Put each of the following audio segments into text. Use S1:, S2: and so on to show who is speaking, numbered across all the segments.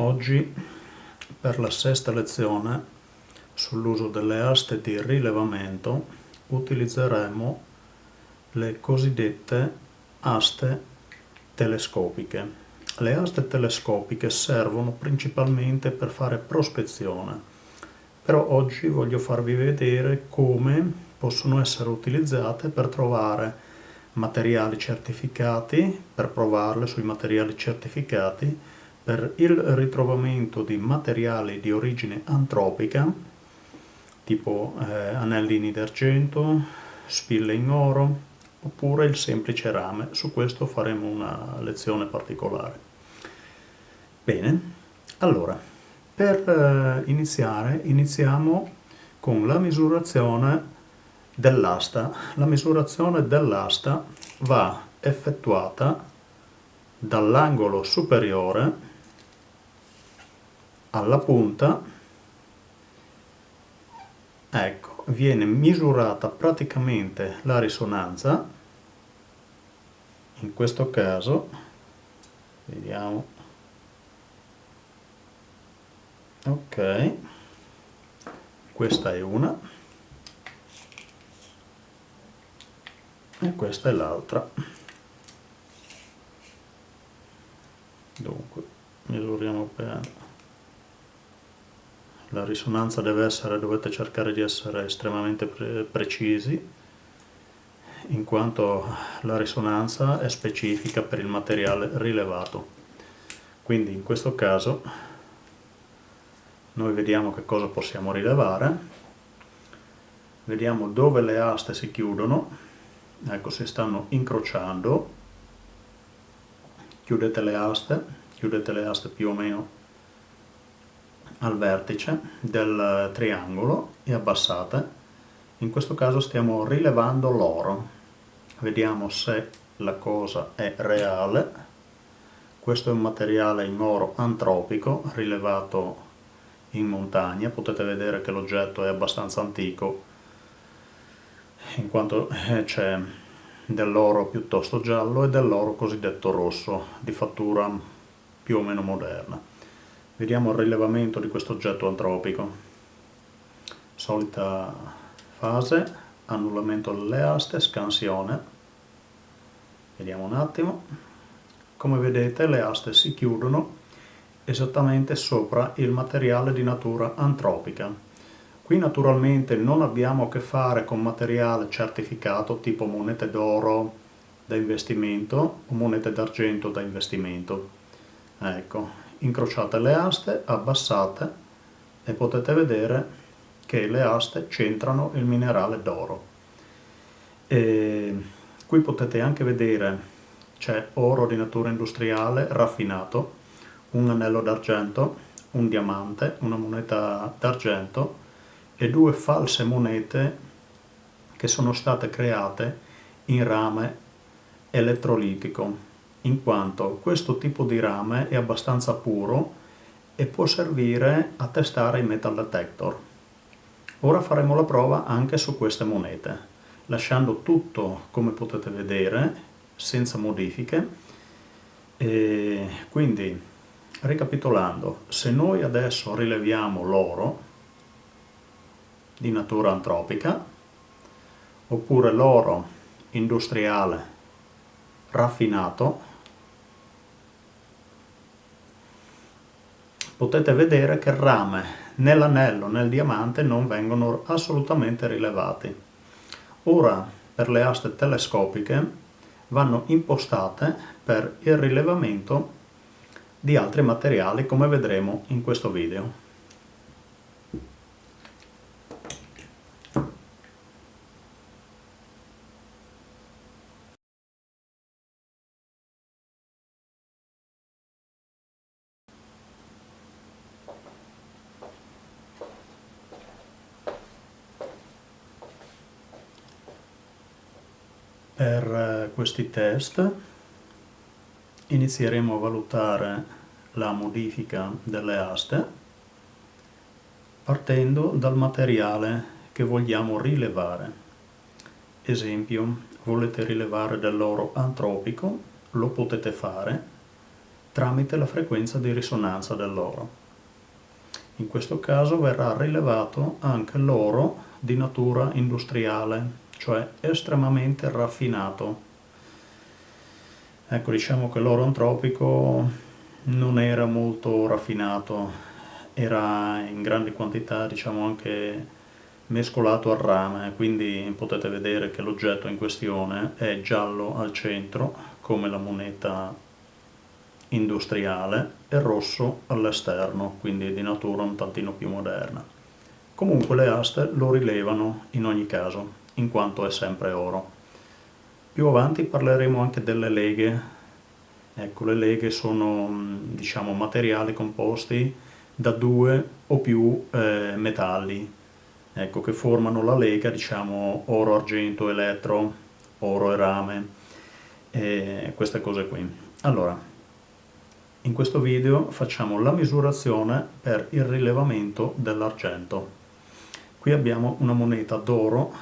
S1: Oggi per la sesta lezione sull'uso delle aste di rilevamento utilizzeremo le cosiddette aste telescopiche. Le aste telescopiche servono principalmente per fare prospezione, però oggi voglio farvi vedere come possono essere utilizzate per trovare materiali certificati, per provarle sui materiali certificati per il ritrovamento di materiali di origine antropica, tipo eh, anellini d'argento, spille in oro, oppure il semplice rame. Su questo faremo una lezione particolare. Bene, allora, per eh, iniziare, iniziamo con la misurazione dell'asta. La misurazione dell'asta va effettuata dall'angolo superiore alla punta. Ecco viene misurata praticamente la risonanza. In questo caso vediamo. Ok questa è una. E questa è l'altra. Dunque misuriamo bene la risonanza deve essere, dovete cercare di essere estremamente pre precisi in quanto la risonanza è specifica per il materiale rilevato. Quindi in questo caso noi vediamo che cosa possiamo rilevare, vediamo dove le aste si chiudono, ecco si stanno incrociando, chiudete le aste, chiudete le aste più o meno al vertice del triangolo e abbassate. In questo caso stiamo rilevando l'oro. Vediamo se la cosa è reale. Questo è un materiale in oro antropico rilevato in montagna. Potete vedere che l'oggetto è abbastanza antico in quanto eh, c'è dell'oro piuttosto giallo e dell'oro cosiddetto rosso di fattura più o meno moderna. Vediamo il rilevamento di questo oggetto antropico. Solita fase, annullamento delle aste, scansione. Vediamo un attimo. Come vedete le aste si chiudono esattamente sopra il materiale di natura antropica. Qui naturalmente non abbiamo a che fare con materiale certificato tipo monete d'oro da investimento o monete d'argento da investimento. Ecco, incrociate le aste, abbassate e potete vedere che le aste centrano il minerale d'oro. Qui potete anche vedere c'è oro di natura industriale raffinato, un anello d'argento, un diamante, una moneta d'argento e due false monete che sono state create in rame elettrolitico in quanto questo tipo di rame è abbastanza puro e può servire a testare i metal detector. Ora faremo la prova anche su queste monete, lasciando tutto come potete vedere, senza modifiche. E quindi, ricapitolando, se noi adesso rileviamo l'oro di natura antropica, oppure l'oro industriale raffinato, potete vedere che il rame né l'anello né il diamante non vengono assolutamente rilevati. Ora per le aste telescopiche vanno impostate per il rilevamento di altri materiali come vedremo in questo video. Per eh, questi test inizieremo a valutare la modifica delle aste partendo dal materiale che vogliamo rilevare. Esempio, volete rilevare dell'oro antropico, lo potete fare, tramite la frequenza di risonanza dell'oro. In questo caso verrà rilevato anche l'oro di natura industriale, cioè estremamente raffinato. Ecco, diciamo che l'oro antropico non era molto raffinato, era in grandi quantità, diciamo anche mescolato al rame, quindi potete vedere che l'oggetto in questione è giallo al centro, come la moneta industriale e rosso all'esterno, quindi di natura un tantino più moderna. Comunque le aste lo rilevano in ogni caso, in quanto è sempre oro. Più avanti parleremo anche delle leghe. Ecco, le leghe sono diciamo, materiali composti da due o più eh, metalli, ecco, che formano la lega, diciamo, oro, argento, elettro, oro e rame, e queste cose qui. Allora, in questo video facciamo la misurazione per il rilevamento dell'argento. Qui abbiamo una moneta d'oro,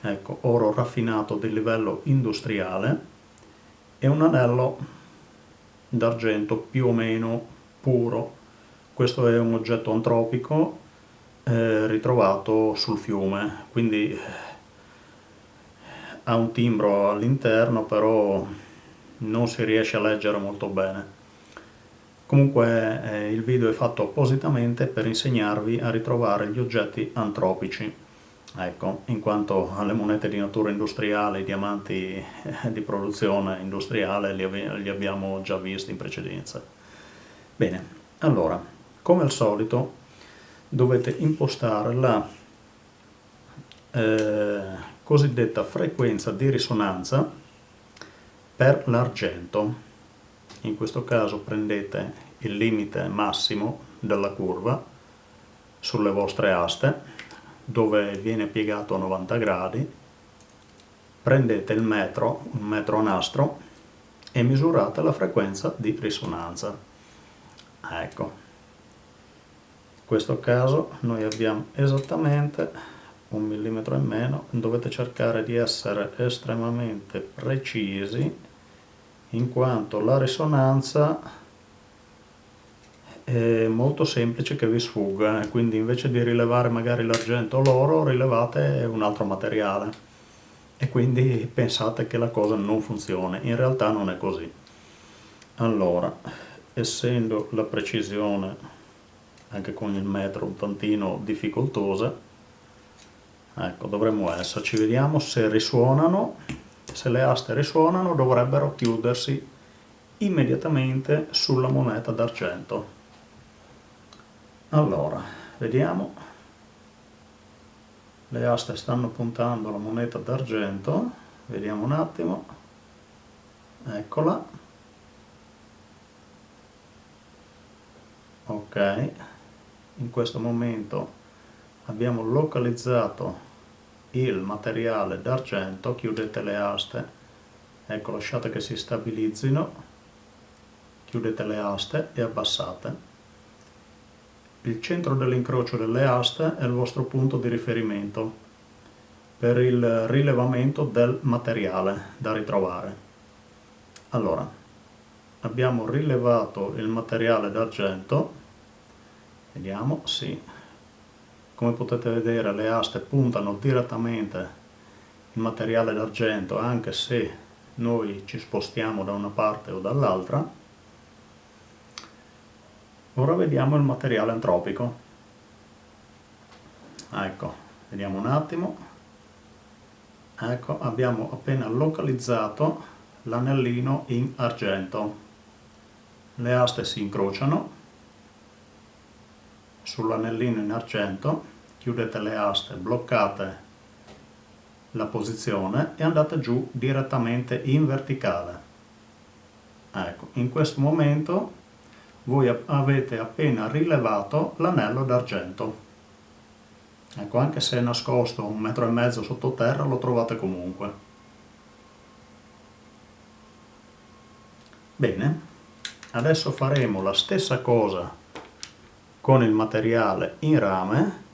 S1: ecco, oro raffinato di livello industriale e un anello d'argento più o meno puro. Questo è un oggetto antropico eh, ritrovato sul fiume, quindi eh, ha un timbro all'interno, però non si riesce a leggere molto bene. Comunque eh, il video è fatto appositamente per insegnarvi a ritrovare gli oggetti antropici, ecco, in quanto le monete di natura industriale, i diamanti eh, di produzione industriale li, li abbiamo già visti in precedenza. Bene, allora, come al solito dovete impostare la eh, cosiddetta frequenza di risonanza per l'argento in questo caso prendete il limite massimo della curva sulle vostre aste dove viene piegato a 90 gradi prendete il metro, un metro a nastro e misurate la frequenza di risonanza. Ecco. In questo caso noi abbiamo esattamente un millimetro in meno. Dovete cercare di essere estremamente precisi in quanto la risonanza è molto semplice che vi sfugga quindi invece di rilevare magari l'argento o l'oro rilevate un altro materiale. E quindi pensate che la cosa non funzioni in realtà non è così. Allora essendo la precisione anche con il metro un tantino difficoltosa ecco dovremmo esserci. Vediamo se risuonano se le aste risuonano dovrebbero chiudersi immediatamente sulla moneta d'argento. Allora, vediamo. Le aste stanno puntando la moneta d'argento, vediamo un attimo. Eccola. Ok, in questo momento abbiamo localizzato il materiale d'argento, chiudete le aste, ecco lasciate che si stabilizzino, chiudete le aste e abbassate. Il centro dell'incrocio delle aste è il vostro punto di riferimento per il rilevamento del materiale da ritrovare. Allora, abbiamo rilevato il materiale d'argento, vediamo, sì, come potete vedere le aste puntano direttamente il materiale d'argento anche se noi ci spostiamo da una parte o dall'altra ora vediamo il materiale antropico. Ecco vediamo un attimo. Ecco abbiamo appena localizzato l'anellino in argento. Le aste si incrociano sull'anellino in argento, chiudete le aste, bloccate la posizione e andate giù direttamente in verticale. Ecco, in questo momento voi avete appena rilevato l'anello d'argento. Ecco, anche se è nascosto un metro e mezzo sottoterra lo trovate comunque. Bene, adesso faremo la stessa cosa con il materiale in rame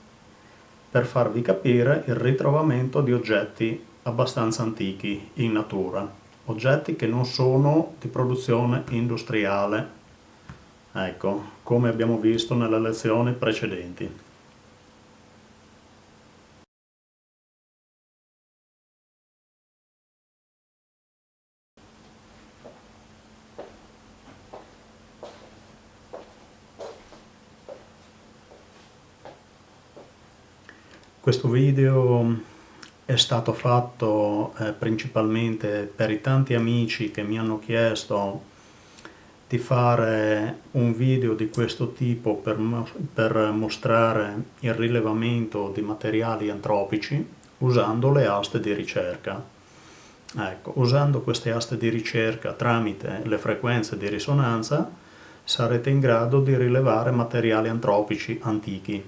S1: per farvi capire il ritrovamento di oggetti abbastanza antichi in natura. oggetti che non sono di produzione industriale, ecco, come abbiamo visto nelle lezioni precedenti. Questo video è stato fatto eh, principalmente per i tanti amici che mi hanno chiesto di fare un video di questo tipo per, per mostrare il rilevamento di materiali antropici usando le aste di ricerca. Ecco, usando queste aste di ricerca tramite le frequenze di risonanza sarete in grado di rilevare materiali antropici antichi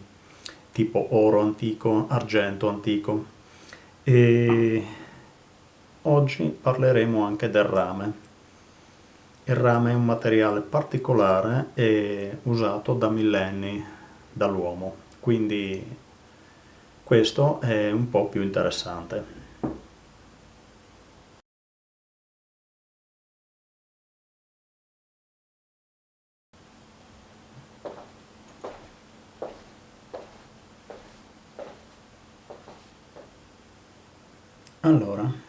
S1: tipo oro antico, argento antico. E oggi parleremo anche del rame. Il rame è un materiale particolare e usato da millenni dall'uomo, quindi questo è un po' più interessante. Allora,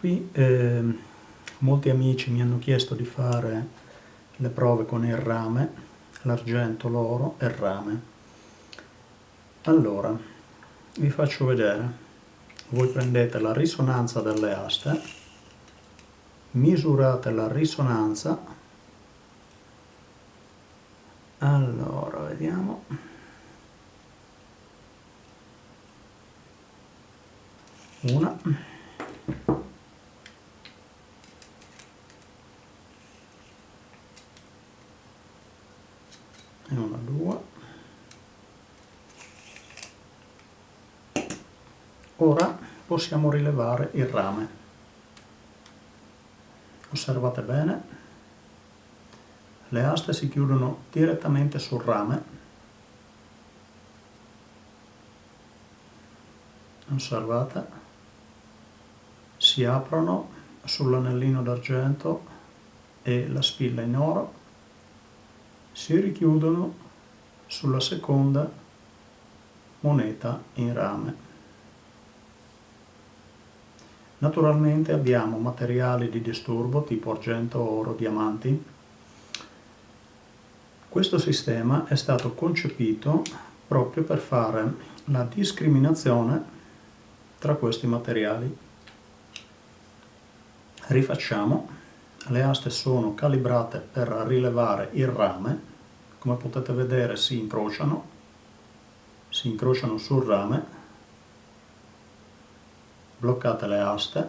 S1: qui eh, molti amici mi hanno chiesto di fare le prove con il rame, l'argento, l'oro e il rame. Allora, vi faccio vedere. Voi prendete la risonanza delle aste, misurate la risonanza. Allora, vediamo. una e una due ora possiamo rilevare il rame. Osservate bene. Le aste si chiudono direttamente sul rame. Osservate. Si aprono sull'anellino d'argento e la spilla in oro, si richiudono sulla seconda moneta in rame. Naturalmente abbiamo materiali di disturbo tipo argento, oro, diamanti. Questo sistema è stato concepito proprio per fare la discriminazione tra questi materiali. Rifacciamo. Le aste sono calibrate per rilevare il rame. Come potete vedere si incrociano. Si incrociano sul rame bloccate le aste.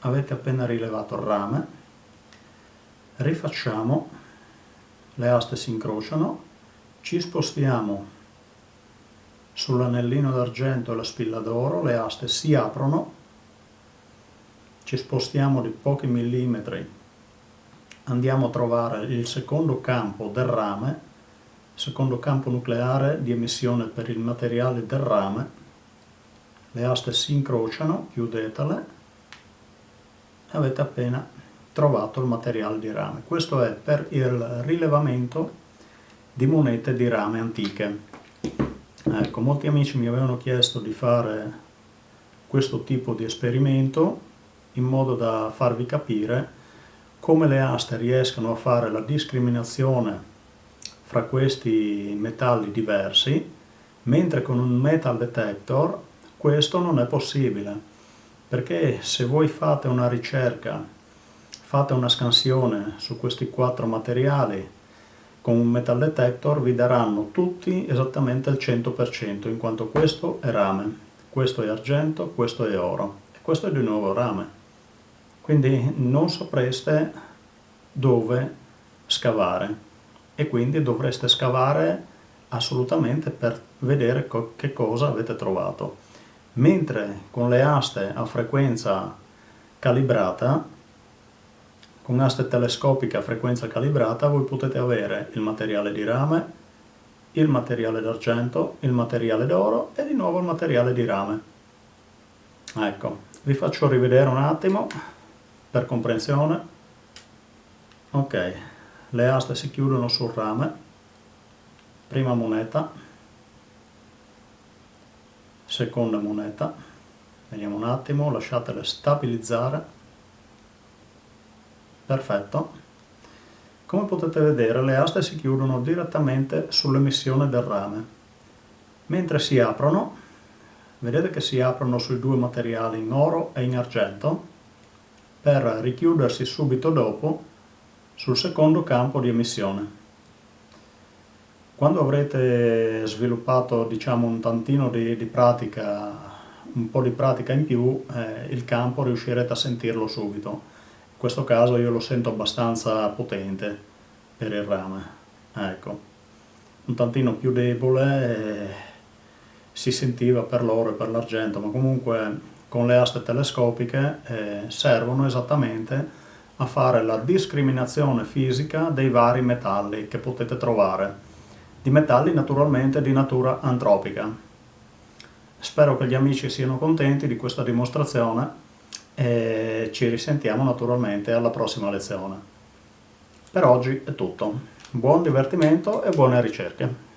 S1: Avete appena rilevato il rame. Rifacciamo. Le aste si incrociano. Ci spostiamo sull'anellino d'argento e la spilla d'oro. Le aste si aprono. Ci spostiamo di pochi millimetri, andiamo a trovare il secondo campo del rame, secondo campo nucleare di emissione per il materiale del rame, le aste si incrociano, chiudetele e avete appena trovato il materiale di rame. Questo è per il rilevamento di monete di rame antiche. Ecco, molti amici mi avevano chiesto di fare questo tipo di esperimento in modo da farvi capire come le aste riescano a fare la discriminazione fra questi metalli diversi, mentre con un metal detector questo non è possibile, perché se voi fate una ricerca, fate una scansione su questi quattro materiali con un metal detector vi daranno tutti esattamente il 100%, in quanto questo è rame, questo è argento, questo è oro e questo è di nuovo rame quindi non sapreste dove scavare e quindi dovreste scavare assolutamente per vedere che cosa avete trovato. Mentre con le aste a frequenza calibrata, con aste telescopiche a frequenza calibrata, voi potete avere il materiale di rame, il materiale d'argento, il materiale d'oro e di nuovo il materiale di rame. ecco vi faccio rivedere un attimo per comprensione. Ok le aste si chiudono sul rame. Prima moneta seconda moneta. Vediamo un attimo lasciatele stabilizzare. Perfetto. Come potete vedere le aste si chiudono direttamente sull'emissione del rame. Mentre si aprono vedete che si aprono sui due materiali in oro e in argento per richiudersi subito dopo sul secondo campo di emissione. Quando avrete sviluppato diciamo, un tantino di, di, pratica, un po' di pratica in più, eh, il campo riuscirete a sentirlo subito. In questo caso io lo sento abbastanza potente per il rame. Ecco. Un tantino più debole eh, si sentiva per l'oro e per l'argento, ma comunque con le aste telescopiche eh, servono esattamente a fare la discriminazione fisica dei vari metalli che potete trovare, di metalli naturalmente di natura antropica. Spero che gli amici siano contenti di questa dimostrazione e ci risentiamo naturalmente alla prossima lezione. Per oggi è tutto, buon divertimento e buone ricerche!